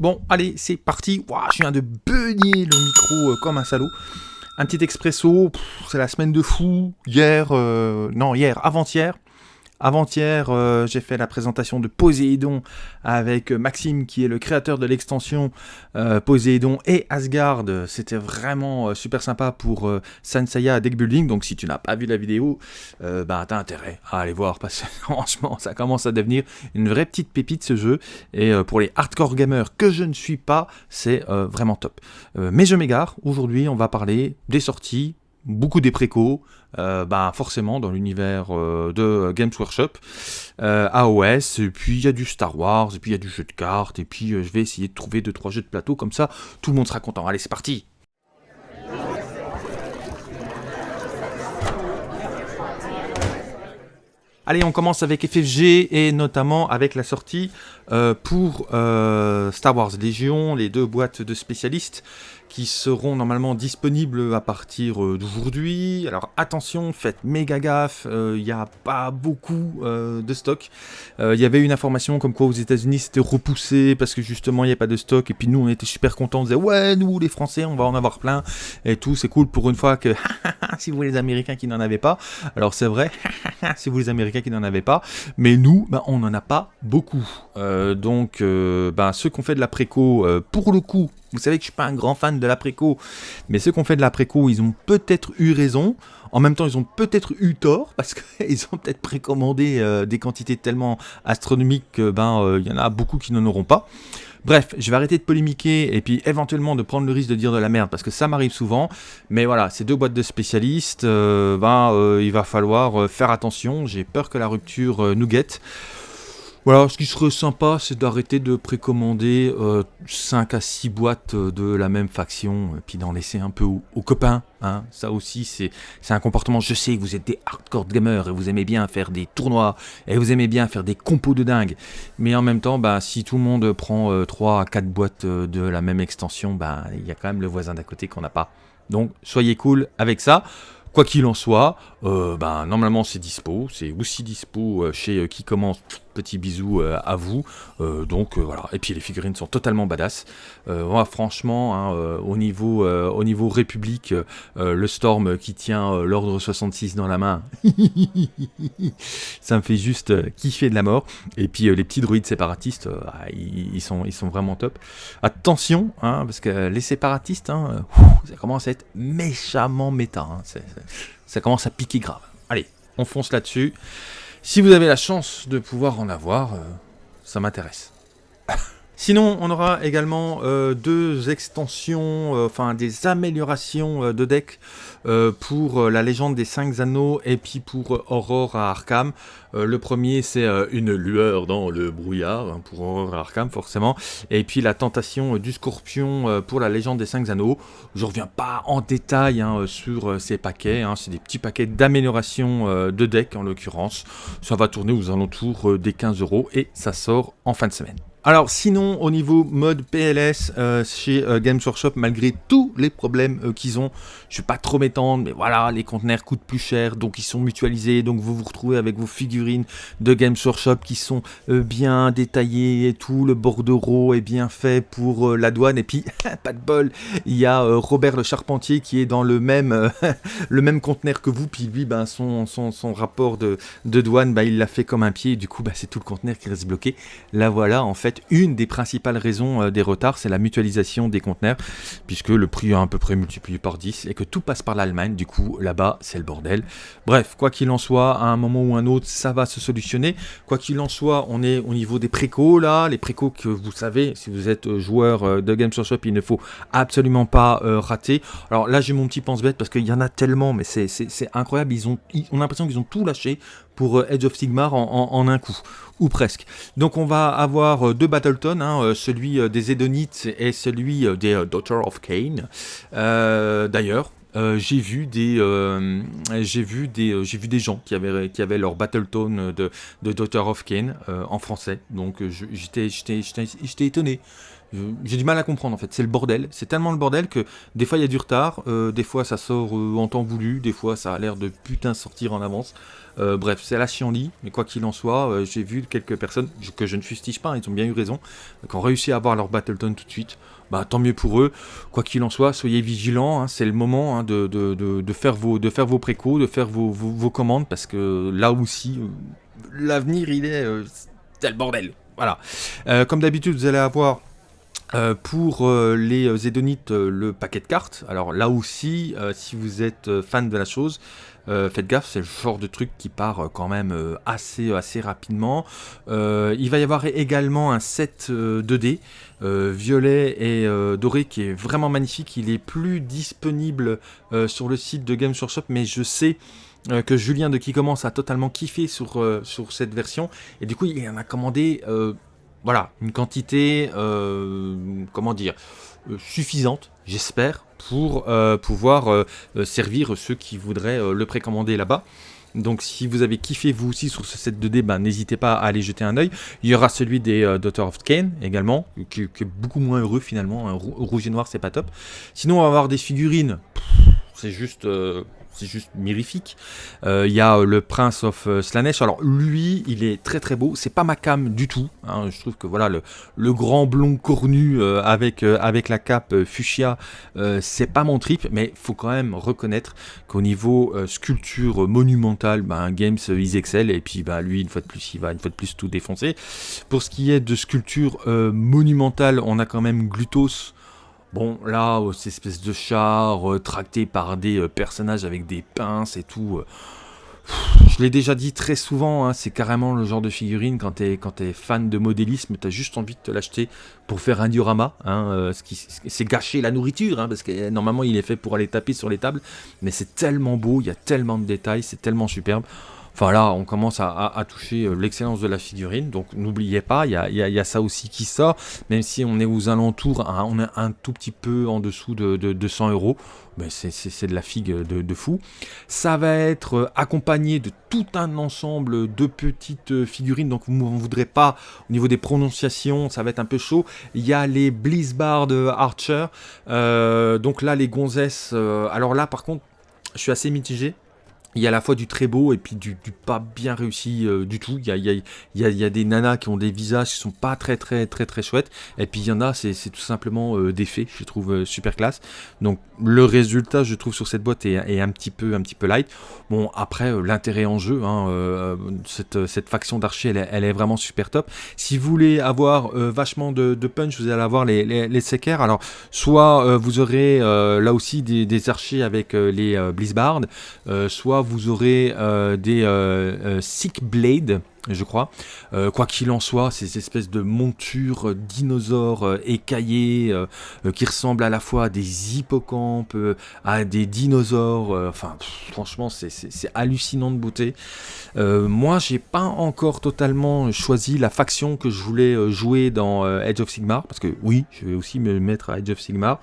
Bon, allez, c'est parti. Je viens de beugner le micro euh, comme un salaud. Un petit expresso, c'est la semaine de fou. Hier, euh, non, hier, avant-hier, avant-hier, euh, j'ai fait la présentation de Poséidon avec Maxime, qui est le créateur de l'extension euh, Poséidon et Asgard. C'était vraiment euh, super sympa pour Sansaya Deck Building. Donc, si tu n'as pas vu la vidéo, bah, t'as intérêt à aller voir parce que franchement, ça commence à devenir une vraie petite pépite ce jeu. Et pour les hardcore gamers que je ne suis pas, c'est vraiment top. Mais je m'égare. Aujourd'hui, on va parler des sorties, beaucoup des précos, euh, bah forcément dans l'univers euh, de Games Workshop, euh, AOS, et puis il y a du Star Wars, et puis il y a du jeu de cartes, et puis euh, je vais essayer de trouver deux trois jeux de plateau comme ça, tout le monde sera content. Allez, c'est parti. Allez, on commence avec FFG et notamment avec la sortie euh, pour euh, Star Wars Légion, les deux boîtes de spécialistes qui seront normalement disponibles à partir euh, d'aujourd'hui. Alors attention, faites méga gaffe, il n'y a pas beaucoup euh, de stock. Euh, Il y avait une information comme quoi aux États-Unis c'était repoussé parce que justement il n'y a pas de stock. Et puis nous on était super contents, on disait ouais, nous les Français on va en avoir plein et tout. C'est cool pour une fois que si vous les Américains qui n'en avaient pas. Alors c'est vrai, si vous les Américains qui n'en avaient pas, mais nous bah, on n'en a pas beaucoup. Euh, donc euh, bah, ceux qui ont fait de la préco, euh, pour le coup, vous savez que je suis pas un grand fan de la préco, mais ceux qui ont fait de la préco, ils ont peut-être eu raison. En même temps, ils ont peut-être eu tort parce qu'ils ont peut-être précommandé euh, des quantités tellement astronomiques que ben euh, il y en a beaucoup qui n'en auront pas. Bref, je vais arrêter de polémiquer et puis éventuellement de prendre le risque de dire de la merde parce que ça m'arrive souvent. Mais voilà, ces deux boîtes de spécialistes, euh, ben il va falloir faire attention. J'ai peur que la rupture nous guette. Voilà, ce qui serait sympa, c'est d'arrêter de précommander euh, 5 à 6 boîtes euh, de la même faction, et puis d'en laisser un peu aux, copains. Hein. Ça aussi, c'est un comportement. Je sais que vous êtes des hardcore gamers et vous aimez bien faire des tournois, et vous aimez bien faire des compos de dingue. Mais en même temps, bah, si tout le monde prend euh, 3 à 4 boîtes euh, de la même extension, bah, il y a quand même le voisin d'à côté qu'on n'a pas. Donc, soyez cool avec ça. Quoi qu'il en soit, euh, ben, normalement c'est dispo, c'est aussi dispo euh, chez euh, Qui Commence, petit bisou euh, à vous, donc voilà, et puis les figurines sont totalement badass, moi, franchement, hein, au, niveau, au niveau République, le Storm qui tient l'ordre 66 dans la main, ça me fait juste kiffer de la mort, et puis les petits druides séparatistes, ah, ils, sont, ils sont vraiment top. Attention, hein, parce que les séparatistes, hein, ça commence à être méchamment méta. hein, c'est- c'est- ça commence à piquer grave. Allez, on fonce là-dessus. Si vous avez la chance de pouvoir en avoir, euh, ça m'intéresse. Sinon, on aura également euh, deux extensions, euh, enfin des améliorations euh, de deck pour la légende des 5 anneaux et puis pour Aurore à Arkham. Le premier, c'est une lueur dans le brouillard, hein, pour Aurore à Arkham forcément. Et puis la tentation du scorpion pour la légende des 5 anneaux. Je reviens pas en détail hein, sur ces paquets, hein, c'est des petits paquets d'amélioration euh, de deck en l'occurrence. Ça va tourner aux alentours des 15 euros et ça sort en fin de semaine. Alors sinon au niveau mode PLS euh, chez euh, Games Workshop malgré tous les problèmes euh, qu'ils ont, je vais pas trop m'étendre mais voilà les conteneurs coûtent plus cher donc ils sont mutualisés donc vous vous retrouvez avec vos figurines de Games Workshop qui sont bien détaillées et tout, le bordereau est bien fait pour la douane et puis pas de bol, il y a Robert le charpentier qui est dans le même conteneur que vous puis lui ben son, rapport de, douane bah, il l'a fait comme un pied du coup bah, c'est tout le conteneur qui reste bloqué. Là voilà en fait une des principales raisons euh, des retards c'est la mutualisation des conteneurs puisque le prix est à peu près multiplié par 10 et que tout passe par l'Allemagne. Du coup là-bas c'est le bordel. Bref quoi qu'il en soit à un moment ou un autre ça va se solutionner. Quoi qu'il en soit on est au niveau des précos là. Les précos que vous savez si vous êtes euh, joueur euh, de Games Workshop il ne faut absolument pas rater. Alors là j'ai mon petit pense-bête parce qu'il y en a tellement mais c'est incroyable. Ils ont on a l'impression qu'ils ont tout lâché pour Edge of Sigmar en, en- un coup ou presque. Donc on va avoir euh, deux Battleton, hein, euh, celui euh, des Edonites et celui euh, des Daughter of Cain. D'ailleurs, j'ai vu des, j'ai vu des, j'ai vu des gens qui avaient, qui avaient leur Battleton de, de Daughter of Cain euh, en français. Donc j'étais, j'étais étonné. J'ai du mal à comprendre en fait, c'est le bordel, c'est tellement le bordel que des fois il y a du retard, euh, des fois ça sort euh, en temps voulu, des fois ça a l'air de putain sortir en avance. bref, c'est la chienlit, mais quoi qu'il en soit, j'ai vu quelques personnes que je ne fustige pas, hein, ils ont bien eu raison, qui ont réussi à avoir leur Battleton tout de suite. Bah, tant mieux pour eux. Quoi qu'il en soit, soyez vigilants. Hein, c'est le moment hein, de, de, faire vos, de faire vos de faire vos, vos, commandes, parce que là aussi, l'avenir, il est... c'est le bordel. Voilà. comme d'habitude, vous allez avoir euh, pour euh, les euh, Zédonites, le paquet de cartes. Alors là aussi, si vous êtes fan de la chose, faites gaffe, c'est le genre de truc qui part quand même assez, assez rapidement. il va y avoir également un set 2D, violet et doré, qui est vraiment magnifique. Il est plus disponible sur le site de Games Workshop, mais je sais que Julien de qui commence a totalement kiffé sur, sur cette version. Et du coup, il en a commandé voilà, une quantité, euh, comment dire, euh, suffisante, j'espère, pour euh, pouvoir servir ceux qui voudraient le précommander là-bas. Donc si vous avez kiffé vous aussi sur ce set de débat, n'hésitez pas à aller jeter un oeil. Il y aura celui des Daughter of Kane également, qui, est beaucoup moins heureux finalement. Un rouge et noir, c'est pas top. Sinon, on va avoir des figurines. C'est juste c'est juste mirifique. Euh, il y a euh, le Prince of euh, Slanesh. Alors lui, il est très très beau. C'est pas ma cam du tout. Hein. Je trouve que voilà le, grand blond cornu avec avec la cape fuchsia, c'est pas mon trip. Mais faut quand même reconnaître qu'au niveau sculpture monumentale, ben, Games ils excellent. Et puis bah lui une fois de plus, il va une fois de plus tout défoncer. Pour ce qui est de sculpture monumentale, on a quand même Glutos. Bon, là, euh, cette espèce de char euh, tracté par des euh, personnages avec des pinces et tout. je l'ai déjà dit très souvent, hein, c'est carrément le genre de figurine quand t'es es fan de modélisme, t'as juste envie de te l'acheter pour faire un diorama. Hein, qui c'est gâcher la nourriture, hein, parce que normalement il est fait pour aller taper sur les tables, mais c'est tellement beau, il y a tellement de détails, c'est tellement superbe. Enfin là, on commence à, toucher euh, l'excellence de la figurine. Donc n'oubliez pas, il y a, ça aussi qui sort. Même si on est aux alentours, hein, on est un tout petit peu en dessous de, 200 euros. Mais c'est de la figue de, fou. Ça va être euh, accompagné de tout un ensemble de petites euh, figurines. Donc vous ne voudrez pas, au niveau des prononciations, ça va être un peu chaud. Il y a les Blizzbard Archer. donc là, les gonzesses. alors là, par contre, je suis assez mitigé il y a à la fois du très beau et puis du, pas bien réussi euh, du tout. Il y, a, il, y a, des nanas qui ont des visages qui sont pas très très très très chouettes. Et puis il y en a, c'est tout simplement euh, des faits, je trouve euh, super classe. Donc le résultat, je trouve, sur cette boîte est, un, petit peu, un petit peu light. Bon, après, l'intérêt en jeu, hein, cette, cette, faction d'archers, elle, est vraiment super top. Si vous voulez avoir vachement de, punch, vous allez avoir les, les, Alors, soit vous aurez là aussi des, des archers avec les Blizzbard, soit vous aurez euh, des euh, euh, Sick Blade, je crois. quoi qu'il en soit, ces espèces de montures dinosaures écaillées qui ressemblent à la fois à des hippocampes, à des dinosaures. enfin, franchement, c'est hallucinant de beauté. moi, j'ai pas encore totalement choisi la faction que je voulais jouer dans Edge of Sigmar, parce que oui, je vais aussi me mettre à Edge of Sigmar.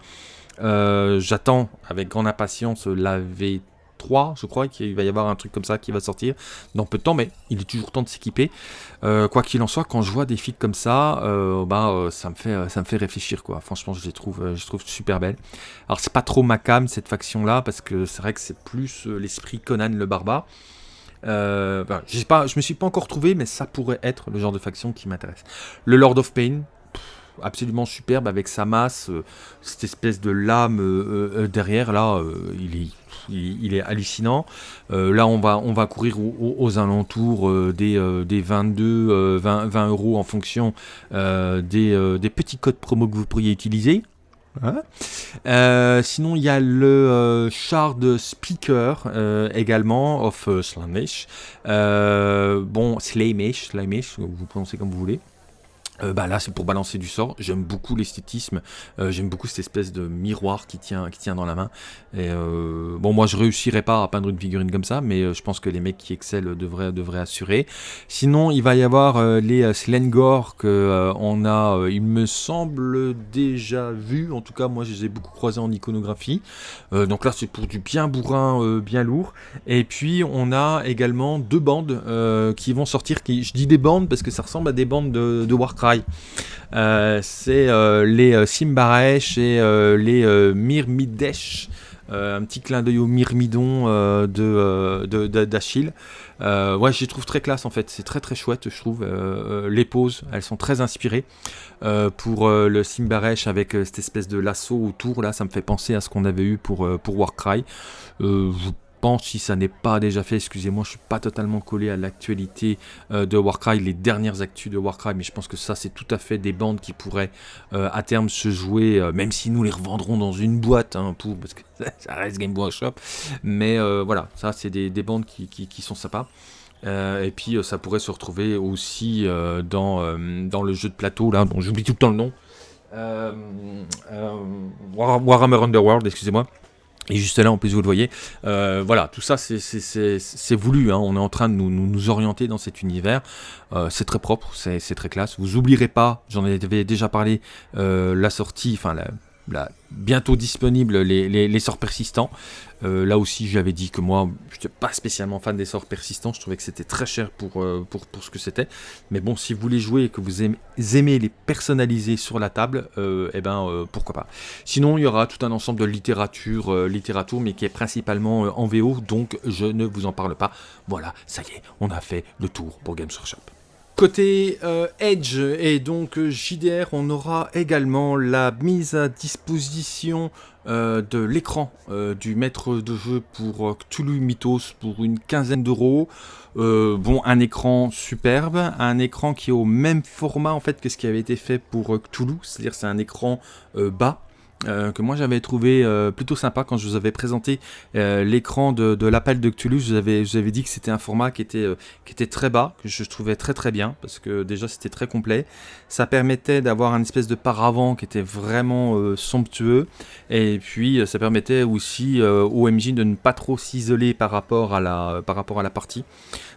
J'attends avec grande impatience la V 3, je crois qu'il va y avoir un truc comme ça qui va sortir dans peu de temps, mais il est toujours temps de s'équiper. Euh, quoi qu'il en soit, quand je vois des filles comme ça, euh, bah, euh, ça, me fait, ça me fait réfléchir. quoi. Franchement, je les trouve, super belles. Alors, c'est pas trop ma cam, cette faction-là, parce que c'est vrai que c'est plus l'esprit Conan le barbare. je, sais pas, je me suis pas encore trouvé, mais ça pourrait être le genre de faction qui m'intéresse. Le Lord of Pain, absolument superbe avec sa masse, cette espèce de lame derrière là, il est il, est hallucinant. Euh, là, on va, on va courir aux, alentours euh, des, euh, des, 22, 20, 20, euros en fonction des, des, petits codes promo que vous pourriez utiliser. Hein. sinon, il y a le Shard Speaker également, of Slamish. bon, Slamish, Slamish, vous prononcez comme vous voulez. Euh, bah là c'est pour balancer du sort, j'aime beaucoup l'esthétisme, euh, j'aime beaucoup cette espèce de miroir qui tient, qui tient dans la main. Euh, bon moi je réussirais pas à peindre une figurine comme ça, mais je pense que les mecs qui excellent devraient, devraient assurer. Sinon il va y avoir les Slengor que on a, il me semble déjà vu, en tout cas moi je les ai beaucoup croisés en iconographie. donc là c'est pour du bien bourrin, bien lourd. Et puis on a également deux bandes qui vont sortir, je dis des bandes parce que ça ressemble à des bandes de, de Warcraft euh, c'est euh, les euh, Simbaresh et les Mirmidesh. un petit clin d'œil au myrmidon de d'Achille. ouais, je les trouve très classe en fait. C'est très très chouette, je trouve. les poses, elles sont très inspirées. pour le Simbaresh avec cette espèce de lasso autour, là, ça me fait penser à ce qu'on avait eu pour, pour Warcry. Pense, si ça n'est pas déjà fait, excusez-moi, je suis pas totalement collé à l'actualité euh, de Warcry, les dernières actus de Warcry, mais je pense que ça, c'est tout à fait des bandes qui pourraient euh, à terme se jouer, euh, même si nous les revendrons dans une boîte, hein, pour, parce que ça reste Game Workshop. Mais voilà, ça, c'est des, bandes qui, qui, sont sympas. et puis, ça pourrait se retrouver aussi dans, dans le jeu de plateau, là, dont j'oublie tout le temps le nom. Warhammer Underworld, excusez-moi. Et juste là, en plus, vous le voyez, euh, voilà, tout ça, c'est voulu. Hein. On est en train de nous, nous, orienter dans cet univers. Euh, c'est très propre, c'est très classe. Vous oublierez pas, j'en avais déjà parlé, euh, la sortie, enfin la, bientôt disponible les, sorts persistants. Euh, là aussi, j'avais dit que moi, je n'étais pas spécialement fan des sorts persistants. Je trouvais que c'était très cher pour, euh, pour, ce que c'était. Mais bon, si vous voulez jouer et que vous aimez, les personnaliser sur la table, euh, eh ben, pourquoi pas. Sinon, il y aura tout un ensemble de littérature, littérature, mais qui est principalement en VO, donc je ne vous en parle pas. Voilà, ça y est, on a fait le tour pour Games Workshop. Côté euh, Edge et donc euh, JDR, on aura également la mise à disposition euh, de l'écran du maître de jeu pour Cthulhu Mythos pour une quinzaine d'euros. bon, un écran superbe, un écran qui est au même format en fait que ce qui avait été fait pour Cthulhu, c'est-à-dire c'est un écran bas euh, que moi j'avais trouvé euh, plutôt sympa quand je vous avais présenté euh, l'écran de, l'appel de Cthulhu. Je vous avais, dit que c'était un format qui était, qui était très bas, que je trouvais très très bien, parce que déjà c'était très complet. Ça permettait d'avoir un espèce de paravent qui était vraiment somptueux, et puis ça permettait aussi au MJ de ne pas trop s'isoler par, rapport par rapport à la partie.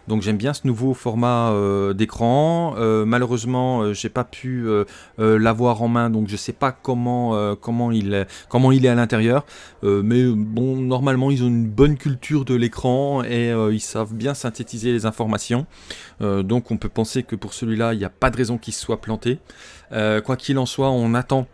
Donc j'aime bien ce nouveau format euh, d'écran. Euh, malheureusement, euh, j'ai pas pu l'avoir en main, donc je sais pas comment comment il comment il est à l'intérieur. mais bon, normalement ils ont une bonne culture de l'écran et ils savent bien synthétiser les informations. donc on peut penser que pour celui-là, il n'y a pas de raison qu'il soit planté. quoi qu'il en soit, on attend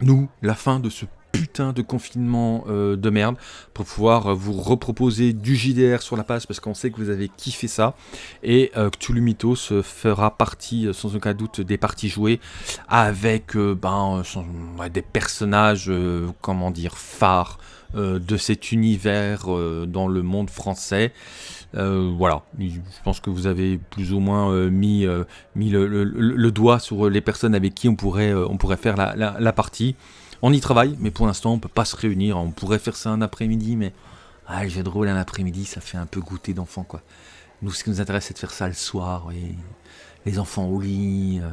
nous la fin de ce putain de confinement euh, de merde pour pouvoir euh, vous reproposer du JDR sur la page parce qu'on sait que vous avez kiffé ça et euh, Cthulhu Mythos fera partie euh, sans aucun doute des parties jouées avec ben, des personnages comment dire phares de cet univers dans le monde français. voilà, je pense que vous avez plus ou moins mis, le, doigt sur les personnes avec qui on pourrait, on pourrait faire la partie. On y travaille, mais pour l'instant, on peut pas se réunir. On pourrait faire ça un après-midi, mais ah, le jeu de rôle un après-midi, ça fait un peu goûter d'enfant, quoi. Nous, ce qui nous intéresse, c'est de faire ça le soir, oui les enfants au lit, euh,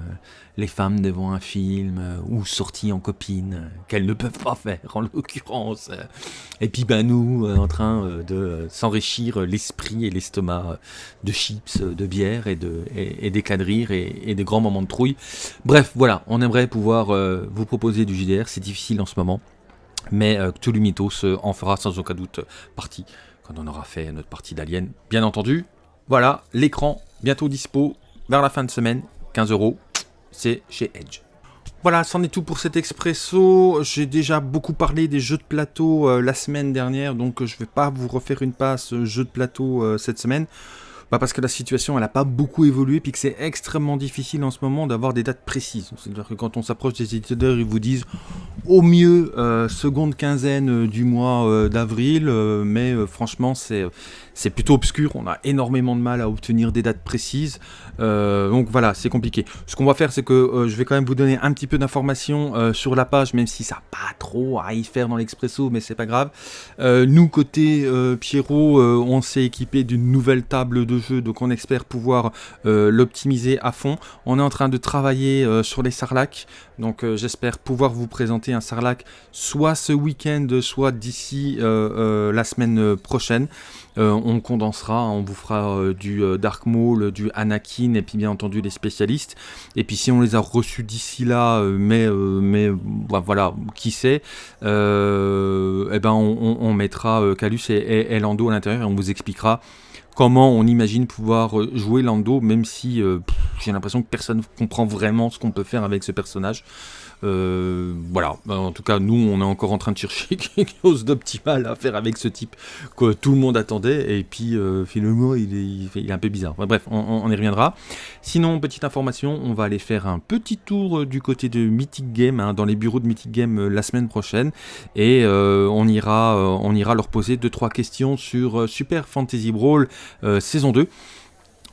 les femmes devant un film, euh, ou sorties en copine, euh, qu'elles ne peuvent pas faire en l'occurrence. Et puis ben nous, en train de s'enrichir l'esprit et l'estomac de chips, de bière et, de, et, des de et, des grands moments de trouille. Bref, voilà, on aimerait pouvoir vous proposer du JDR, c'est difficile en ce moment. Mais Cthulhu Mythos en fera sans aucun doute partie quand on aura fait notre partie d'Alien. Bien entendu, voilà, l'écran bientôt dispo vers la fin de semaine, 15 euros, c'est chez Edge. Voilà, c'en est tout pour cet expresso. J'ai déjà beaucoup parlé des jeux de plateau euh, la semaine dernière, donc euh, je ne vais pas vous refaire une passe euh, jeux de plateau cette semaine. Bah parce que la situation elle n'a pas beaucoup évolué puis que c'est extrêmement difficile en ce moment d'avoir des dates précises. C'est-à-dire que quand on s'approche des éditeurs, ils vous disent au mieux seconde quinzaine du mois d'avril, mais franchement c'est c'est plutôt obscur, on a énormément de mal à obtenir des dates précises, euh, donc voilà, c'est compliqué. Ce qu'on va faire, c'est que euh, je vais quand même vous donner un petit peu d'informations euh, sur la page, même si ça n'a pas trop à y faire dans l'expresso, mais c'est pas grave. nous, côté Pierrot, on s'est équipé d'une nouvelle table de jeu, donc on espère pouvoir l'optimiser à fond. On est en train de travailler sur les sarlacs, donc j'espère pouvoir vous présenter un sarlac soit ce week-end, soit d'ici la semaine prochaine. Euh, on condensera, on vous fera euh, du euh, Dark Maul, du Anakin et puis bien entendu les spécialistes. Et puis si on les a reçus d'ici là, mais, mais bah, voilà, qui sait, eh ben on, mettra Calus et, Lando à l'intérieur et on vous expliquera comment on imagine pouvoir jouer Lando, même si j'ai l'impression que personne ne comprend vraiment ce qu'on peut faire avec ce personnage. Voilà, en tout cas, nous, on est encore en train de chercher quelque chose d'optimal à faire avec ce type que tout le monde attendait, et puis finalement, il est, un peu bizarre. bref, on, y reviendra. Sinon, petite information, on va aller faire un petit tour du côté de Mythic Game, hein, dans les bureaux de Mythic Game la semaine prochaine, et on, ira, on ira leur poser 2-3 questions sur Super Fantasy Brawl saison 2.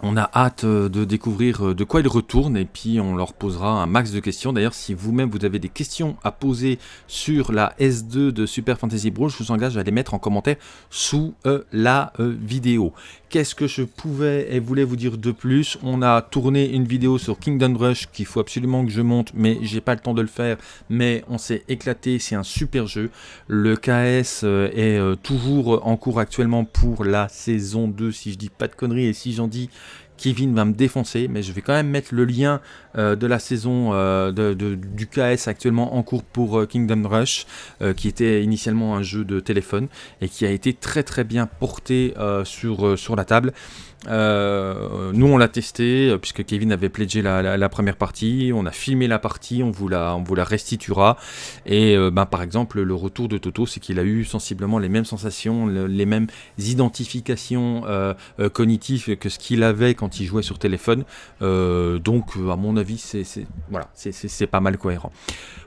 On a hâte euh, de découvrir euh, de quoi ils retournent et puis on leur posera un max de questions. D'ailleurs, si vous-même vous avez des questions à poser sur la S2 de Super Fantasy Brawl, je vous engage à les mettre en commentaire sous euh, la vidéo. Qu'est-ce que je pouvais et voulais vous dire de plus? On a tourné une vidéo sur Kingdom Rush qu'il faut absolument que je monte, mais j'ai pas le temps de le faire. Mais on s'est éclaté, c'est un super jeu. Le KS est toujours en cours actuellement pour la saison 2, si je dis pas de conneries et si j'en dis Kevin va me défoncer, mais je vais quand même mettre le lien euh, de la saison euh, de, du KS actuellement en cours pour euh, Kingdom Rush, qui était initialement un jeu de téléphone et qui a été très très bien porté sur, sur la table. Nous, on l'a testé, puisque Kevin avait pledgé la, première partie, on a filmé la partie, on vous la, on vous la restituera. Et ben, par exemple, le retour de Toto, c'est qu'il a eu sensiblement les mêmes sensations, les mêmes identifications cognitives que ce qu'il avait il jouait sur téléphone. donc, à mon avis, c'est voilà, c'est pas mal cohérent.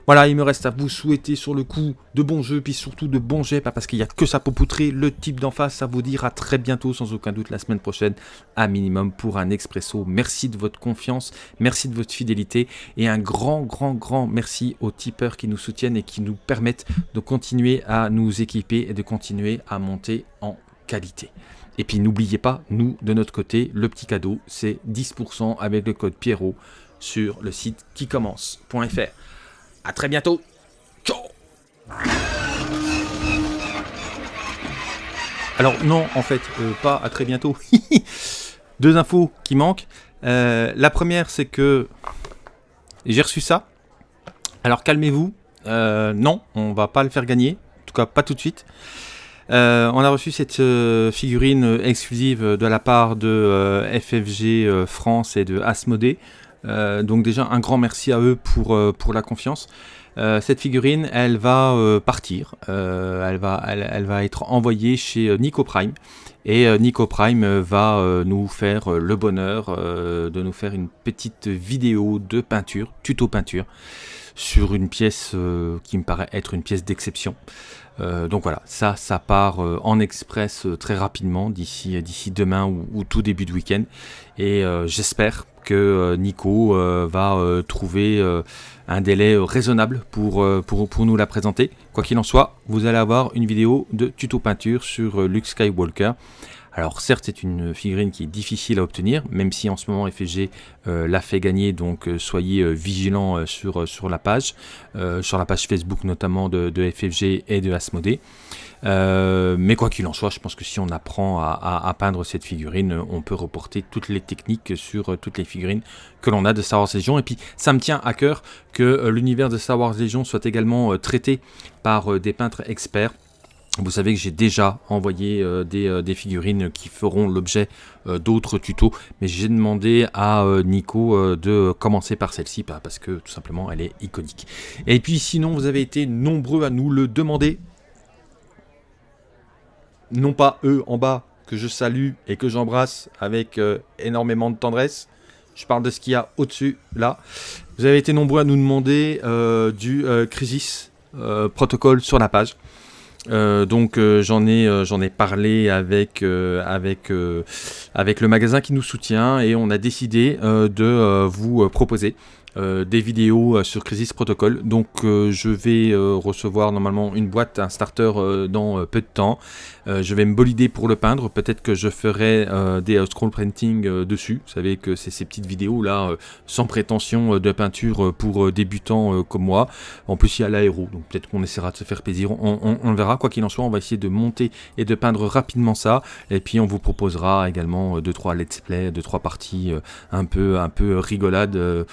Voilà, il me reste à vous souhaiter sur le coup de bons jeux, puis surtout de bons jets, parce qu'il n'y a que ça pour poutrer le type d'en face, à vous dire à très bientôt, sans aucun doute la semaine prochaine, à minimum pour un expresso. Merci de votre confiance, merci de votre fidélité, et un grand, grand, grand merci aux tipeurs qui nous soutiennent et qui nous permettent de continuer à nous équiper et de continuer à monter en qualité. Et puis n'oubliez pas, nous, de notre côté, le petit cadeau, c'est 10% avec le code Pierrot sur le site qui commence.fr. A très bientôt. Ciao Alors non, en fait, euh, pas à très bientôt. Deux infos qui manquent. Euh, la première, c'est que j'ai reçu ça. Alors calmez-vous. Euh, non, on va pas le faire gagner. En tout cas, pas tout de suite. On a reçu cette figurine exclusive de la part de FFG France et de Asmodée. Euh, donc déjà un grand merci à eux pour, euh, pour la confiance. Euh, cette figurine, elle va partir, elle, va, elle, va être envoyée chez Nico Prime. Et Nico Prime va nous faire le bonheur de nous faire une petite vidéo de peinture, tuto peinture, sur une pièce qui me paraît être une pièce d'exception. donc voilà, ça, ça part en express très rapidement, d'ici demain ou, ou, tout début de week-end. Et j'espère que euh, Nico euh, va euh, trouver un délai raisonnable pour, pour, pour, nous la présenter. Quoi qu'il en soit, vous allez avoir une vidéo de tuto peinture sur Luke Skywalker. Alors certes c'est une figurine qui est difficile à obtenir, même si en ce moment FFG l'a fait gagner, donc soyez vigilants sur, la page, sur la page Facebook notamment de, FFG et de Asmodée. Euh, mais quoi qu'il en soit, je pense que si on apprend à, peindre cette figurine, on peut reporter toutes les techniques sur euh, toutes les figurines que l'on a de Star Wars Legion. Et puis, ça me tient à cœur que euh, l'univers de Star Wars Legion soit également traité par des peintres experts. Vous savez que j'ai déjà envoyé des, figurines qui feront l'objet d'autres tutos, mais j'ai demandé à Nico de commencer par celle-ci parce que tout simplement elle est iconique. Et puis sinon, vous avez été nombreux à nous le demander non pas eux en bas que je salue et que j'embrasse avec euh, énormément de tendresse. Je parle de ce qu'il y a au-dessus, là. Vous avez été nombreux à nous demander euh, du euh, Crisis protocole sur la page. Donc j'en ai j'en ai parlé avec avec avec le magasin qui nous soutient et on a décidé de vous proposer euh, des vidéos euh, sur Crisis Protocol. Donc euh, je vais recevoir normalement une boîte, un starter dans peu de temps. je vais me bolider pour le peindre. Peut-être que je ferai des scroll printing dessus. Vous savez que c'est ces petites vidéos là, sans prétention de peinture pour débutants comme moi. En plus il y a l'aéro, donc peut-être qu'on essaiera de se faire plaisir. On, on verra. Quoi qu'il en soit, on va essayer de monter et de peindre rapidement ça. Et puis on vous proposera également 2-3 let's play, 2-3 parties un peu un peu rigolades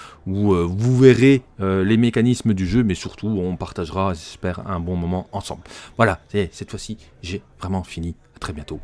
euh, vous verrez euh, les mécanismes du jeu, mais surtout on partagera, j'espère, un bon moment ensemble. Voilà, cette fois-ci, j'ai vraiment fini. À très bientôt.